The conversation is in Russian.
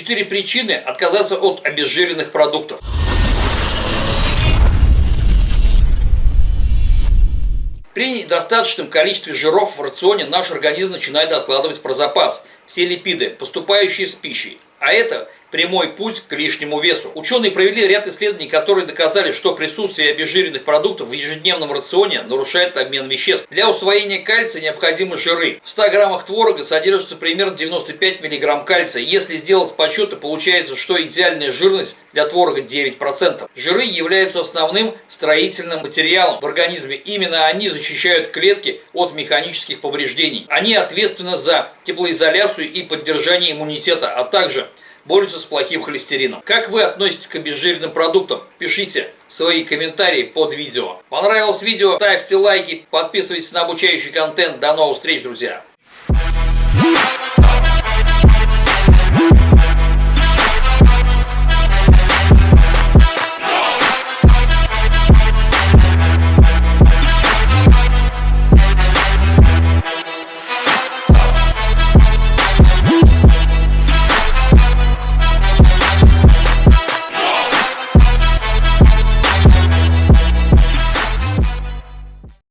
Четыре причины отказаться от обезжиренных продуктов. При недостаточном количестве жиров в рационе наш организм начинает откладывать про запас все липиды, поступающие с пищей. А это прямой путь к лишнему весу. Ученые провели ряд исследований, которые доказали, что присутствие обезжиренных продуктов в ежедневном рационе нарушает обмен веществ. Для усвоения кальция необходимы жиры. В 100 граммах творога содержится примерно 95 миллиграмм кальция. Если сделать подсчеты, получается, что идеальная жирность для творога 9%. Жиры являются основным строительным материалом в организме. Именно они защищают клетки от механических повреждений. Они ответственны за теплоизоляцию и поддержание иммунитета, а также борются с плохим холестерином. Как вы относитесь к обезжиренным продуктам? Пишите свои комментарии под видео. Понравилось видео? Ставьте лайки, подписывайтесь на обучающий контент. До новых встреч, друзья!